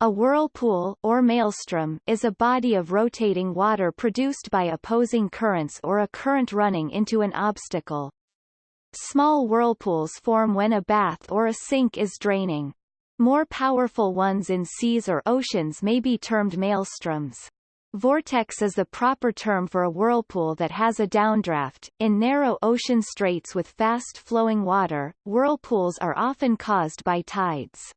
A whirlpool or maelstrom is a body of rotating water produced by opposing currents or a current running into an obstacle. Small whirlpools form when a bath or a sink is draining. More powerful ones in seas or oceans may be termed maelstroms. Vortex is the proper term for a whirlpool that has a downdraft. In narrow ocean straits with fast-flowing water, whirlpools are often caused by tides.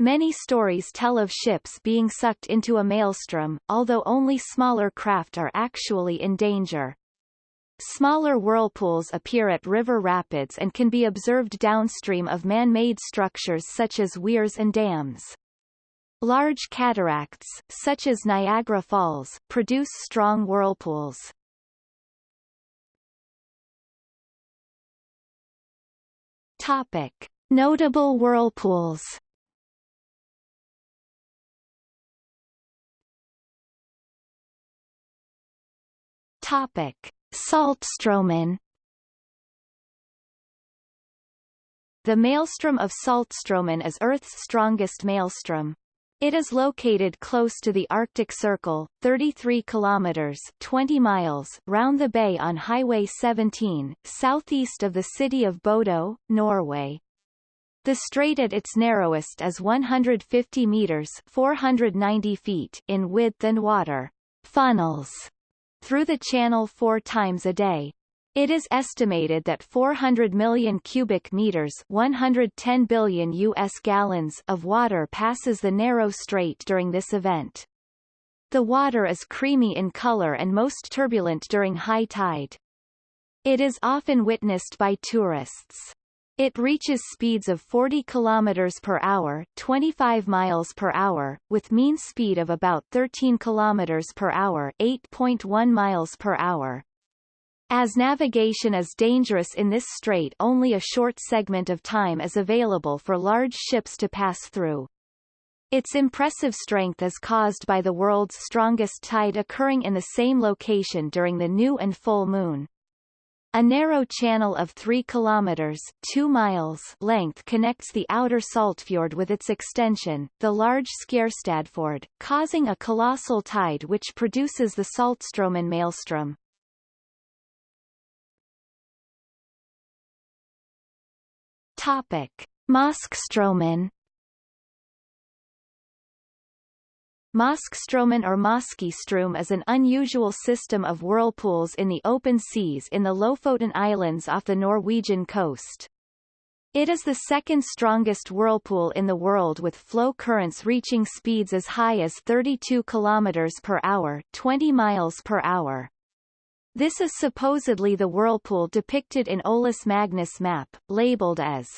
Many stories tell of ships being sucked into a maelstrom, although only smaller craft are actually in danger. Smaller whirlpools appear at river rapids and can be observed downstream of man-made structures such as weirs and dams. Large cataracts, such as Niagara Falls, produce strong whirlpools. Topic. Notable whirlpools Topic: Saltstraumen. The maelstrom of Saltstraumen is Earth's strongest maelstrom. It is located close to the Arctic Circle, 33 kilometers 20 miles round the bay on Highway 17, southeast of the city of Bodø, Norway. The strait at its narrowest is 150 meters 490 feet in width and water funnels through the channel four times a day. It is estimated that 400 million cubic meters 110 billion U.S. gallons of water passes the narrow strait during this event. The water is creamy in color and most turbulent during high tide. It is often witnessed by tourists. It reaches speeds of 40 km per hour, 25 miles per hour, with mean speed of about 13 km per hour, 8.1 miles per hour. As navigation is dangerous in this strait only a short segment of time is available for large ships to pass through. Its impressive strength is caused by the world's strongest tide occurring in the same location during the new and full moon. A narrow channel of 3 kilometers 2 miles length connects the outer Saltfjord with its extension, the large Skjærstadfjord, causing a colossal tide which produces the Saltstraumen maelstrom. Topic: Moskstraumen Moskstraumen or Måskestrom is an unusual system of whirlpools in the open seas in the Lofoten Islands off the Norwegian coast. It is the second strongest whirlpool in the world with flow currents reaching speeds as high as 32 km per hour 20 miles per hour. This is supposedly the whirlpool depicted in Olaus Magnus map, labeled as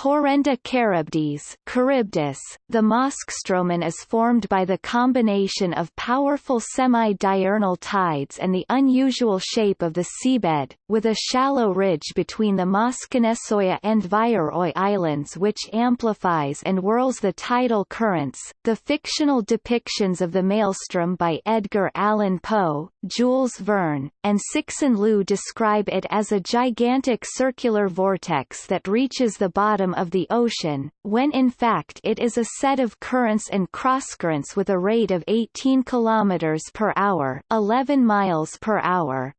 Horrenda Charybdis Charybdis, the Moskstraumen is formed by the combination of powerful semi-diurnal tides and the unusual shape of the seabed, with a shallow ridge between the Moskenesøya and Værøy islands which amplifies and whirls the tidal currents. The fictional depictions of the maelstrom by Edgar Allan Poe, Jules Verne, and Cixin Liu describe it as a gigantic circular vortex that reaches the bottom bottom of the ocean, when in fact it is a set of currents and crosscurrents with a rate of 18 km per hour 11 miles per hour.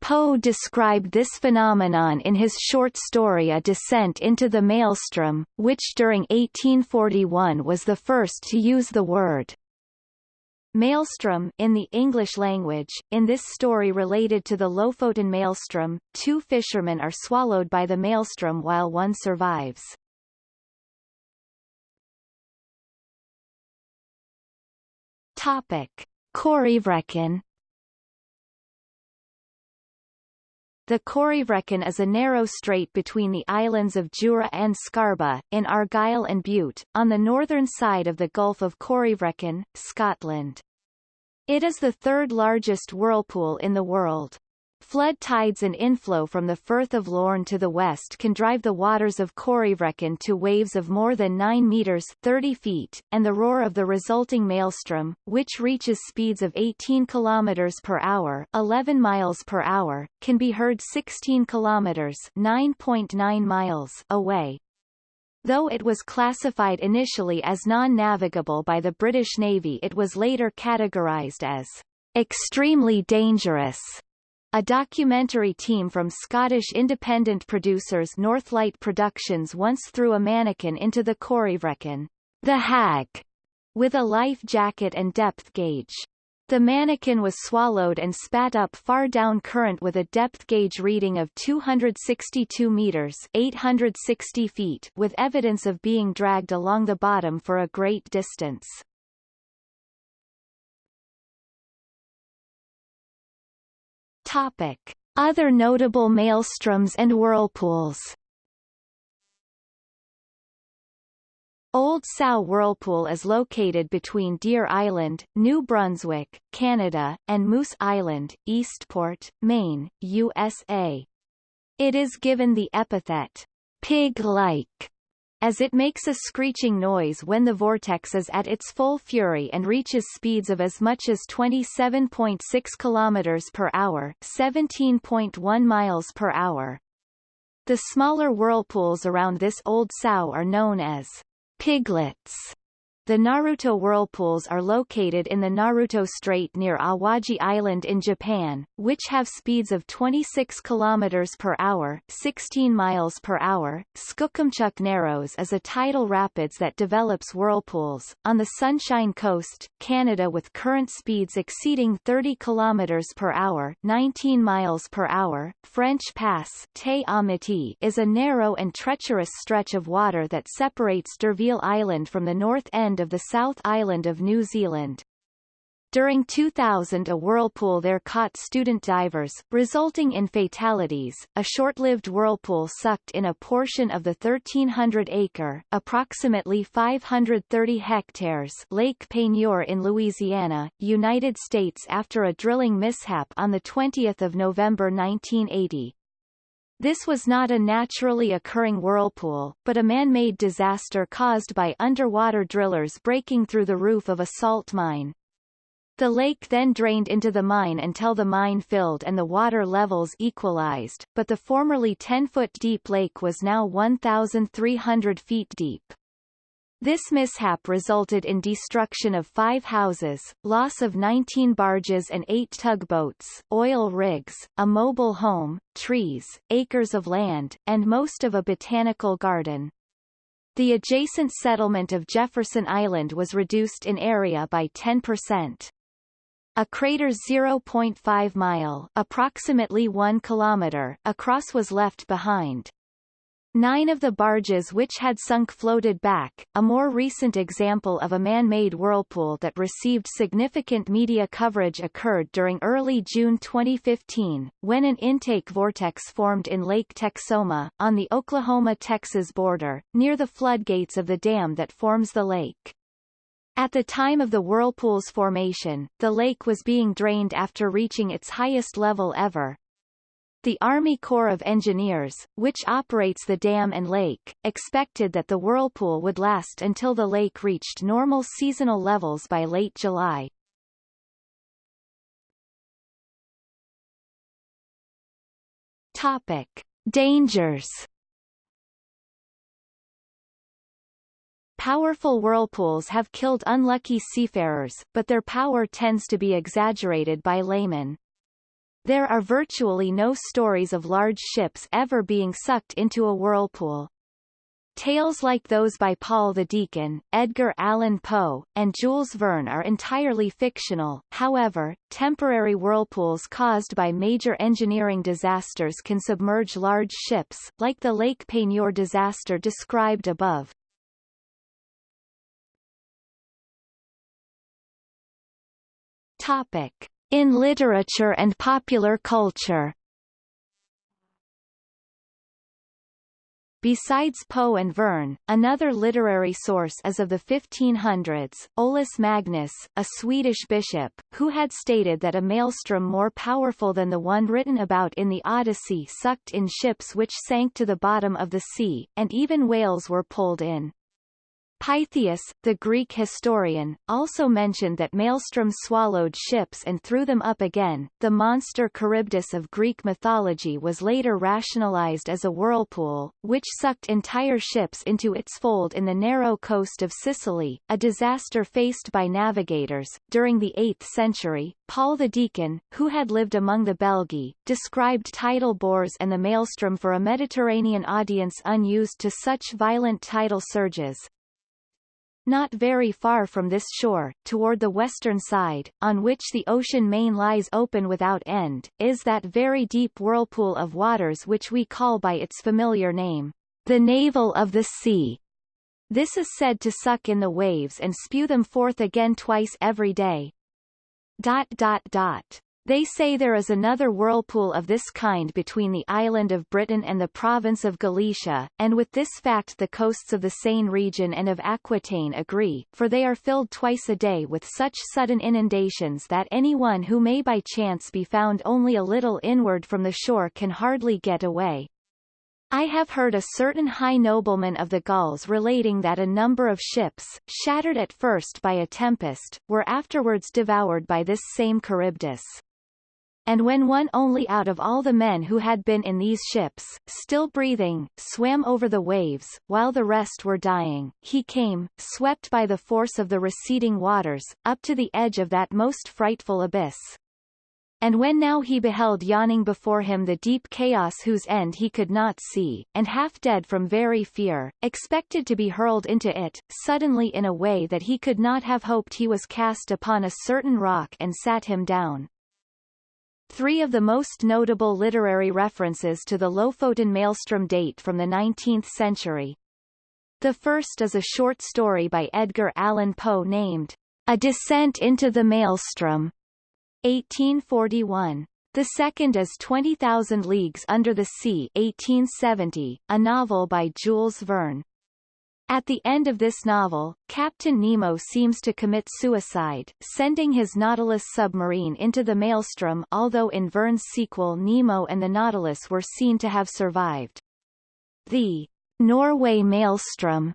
Poe described this phenomenon in his short story A Descent into the Maelstrom, which during 1841 was the first to use the word Maelstrom in the English language, in this story related to the Lofoten maelstrom, two fishermen are swallowed by the maelstrom while one survives. Topic. Corryvreckan The Corryvreckan is a narrow strait between the islands of Jura and Scarba, in Argyll and Bute, on the northern side of the Gulf of Corryvreckan, Scotland. It is the third largest whirlpool in the world. Flood tides and inflow from the Firth of Lorne to the west can drive the waters of Corryvreckan to waves of more than 9 meters 30 feet, and the roar of the resulting maelstrom, which reaches speeds of 18 kilometers per hour 11 miles per hour, can be heard 16 kilometers 9.9 miles away. Though it was classified initially as non-navigable by the British Navy it was later categorized as extremely dangerous. A documentary team from Scottish independent producers Northlight Productions once threw a mannequin into the Corryvreckan, the Hag, with a life jacket and depth gauge. The mannequin was swallowed and spat up far down current with a depth gauge reading of 262 meters 860 feet with evidence of being dragged along the bottom for a great distance. Topic. Other notable maelstroms and whirlpools Old Sow Whirlpool is located between Deer Island, New Brunswick, Canada, and Moose Island, Eastport, Maine, USA. It is given the epithet, pig-like, as it makes a screeching noise when the vortex is at its full fury and reaches speeds of as much as 27.6 km per hour 17.1 miles per hour. The smaller whirlpools around this old sow are known as Piglets the Naruto whirlpools are located in the Naruto Strait near Awaji Island in Japan, which have speeds of 26 km per hour 16 miles per hour. Skookumchuck Narrows is a tidal rapids that develops whirlpools, on the Sunshine Coast, Canada with current speeds exceeding 30 km per hour 19 miles per hour. French Pass Te is a narrow and treacherous stretch of water that separates D'Urville Island from the north end of the South Island of New Zealand. During 2000 a whirlpool there caught student divers, resulting in fatalities. A short-lived whirlpool sucked in a portion of the 1,300-acre approximately 530 hectares Lake Peigneur in Louisiana, United States after a drilling mishap on 20 November 1980. This was not a naturally occurring whirlpool, but a man-made disaster caused by underwater drillers breaking through the roof of a salt mine. The lake then drained into the mine until the mine filled and the water levels equalized, but the formerly 10-foot deep lake was now 1,300 feet deep. This mishap resulted in destruction of five houses, loss of 19 barges and eight tugboats, oil rigs, a mobile home, trees, acres of land, and most of a botanical garden. The adjacent settlement of Jefferson Island was reduced in area by 10%. A crater 0.5 mile approximately 1 kilometer across was left behind. Nine of the barges which had sunk floated back. A more recent example of a man-made whirlpool that received significant media coverage occurred during early June 2015, when an intake vortex formed in Lake Texoma, on the Oklahoma-Texas border, near the floodgates of the dam that forms the lake. At the time of the whirlpool's formation, the lake was being drained after reaching its highest level ever, the Army Corps of Engineers, which operates the dam and lake, expected that the whirlpool would last until the lake reached normal seasonal levels by late July. Topic. Dangers Powerful whirlpools have killed unlucky seafarers, but their power tends to be exaggerated by laymen. There are virtually no stories of large ships ever being sucked into a whirlpool. Tales like those by Paul the Deacon, Edgar Allan Poe, and Jules Verne are entirely fictional, however, temporary whirlpools caused by major engineering disasters can submerge large ships, like the Lake Peigneur disaster described above. Topic. In literature and popular culture Besides Poe and Verne, another literary source is of the 1500s, Olaus Magnus, a Swedish bishop, who had stated that a maelstrom more powerful than the one written about in the Odyssey sucked in ships which sank to the bottom of the sea, and even whales were pulled in. Pytheas, the Greek historian, also mentioned that Maelstrom swallowed ships and threw them up again. The monster Charybdis of Greek mythology was later rationalized as a whirlpool, which sucked entire ships into its fold in the narrow coast of Sicily, a disaster faced by navigators. During the 8th century, Paul the Deacon, who had lived among the Belgae, described tidal bores and the maelstrom for a Mediterranean audience unused to such violent tidal surges, not very far from this shore, toward the western side, on which the ocean main lies open without end, is that very deep whirlpool of waters which we call by its familiar name, the navel of the sea. This is said to suck in the waves and spew them forth again twice every day. Dot dot dot. They say there is another whirlpool of this kind between the island of Britain and the province of Galicia, and with this fact the coasts of the Seine region and of Aquitaine agree, for they are filled twice a day with such sudden inundations that anyone who may by chance be found only a little inward from the shore can hardly get away. I have heard a certain high nobleman of the Gauls relating that a number of ships, shattered at first by a tempest, were afterwards devoured by this same Charybdis and when one only out of all the men who had been in these ships, still breathing, swam over the waves, while the rest were dying, he came, swept by the force of the receding waters, up to the edge of that most frightful abyss. And when now he beheld yawning before him the deep chaos whose end he could not see, and half dead from very fear, expected to be hurled into it, suddenly in a way that he could not have hoped he was cast upon a certain rock and sat him down. Three of the most notable literary references to the Lofoten maelstrom date from the 19th century. The first is a short story by Edgar Allan Poe named A Descent into the Maelstrom, 1841. The second is 20,000 Leagues Under the Sea 1870, a novel by Jules Verne. At the end of this novel, Captain Nemo seems to commit suicide, sending his Nautilus submarine into the maelstrom although in Verne's sequel Nemo and the Nautilus were seen to have survived. The Norway Maelstrom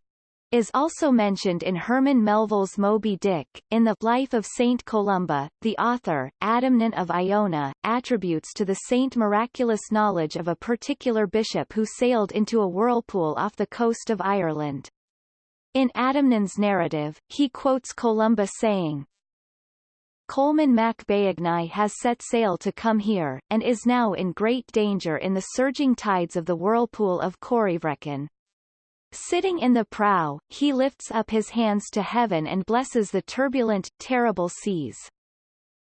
is also mentioned in Herman Melville's Moby Dick. In the Life of Saint Columba, the author, Adamnan of Iona, attributes to the saint miraculous knowledge of a particular bishop who sailed into a whirlpool off the coast of Ireland. In Adamnan's narrative, he quotes Columba saying, Colman mac Beagnai has set sail to come here, and is now in great danger in the surging tides of the whirlpool of Corryvreckan. Sitting in the prow, he lifts up his hands to heaven and blesses the turbulent, terrible seas.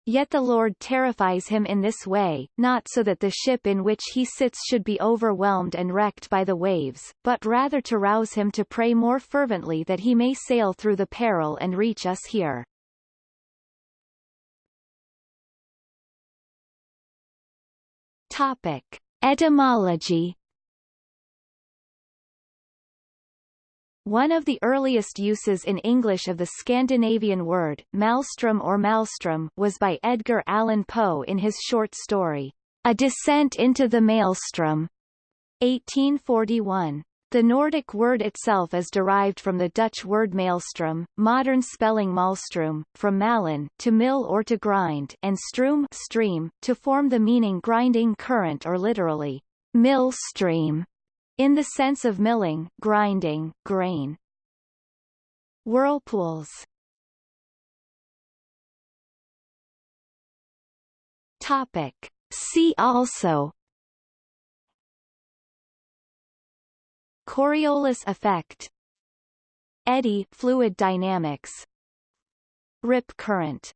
Yet the Lord terrifies him in this way, not so that the ship in which he sits should be overwhelmed and wrecked by the waves, but rather to rouse him to pray more fervently that he may sail through the peril and reach us here. Topic. Etymology One of the earliest uses in English of the Scandinavian word, maelstrom or maelstrom, was by Edgar Allan Poe in his short story, A Descent into the Maelstrom, 1841. The Nordic word itself is derived from the Dutch word maelstrom, modern spelling malstroom, from malen, to mill or to grind, and stroom stream, to form the meaning grinding current or literally, mill stream. In the sense of milling, grinding, grain. Whirlpools. Topic. See also. Coriolis effect. Eddy fluid dynamics. Rip current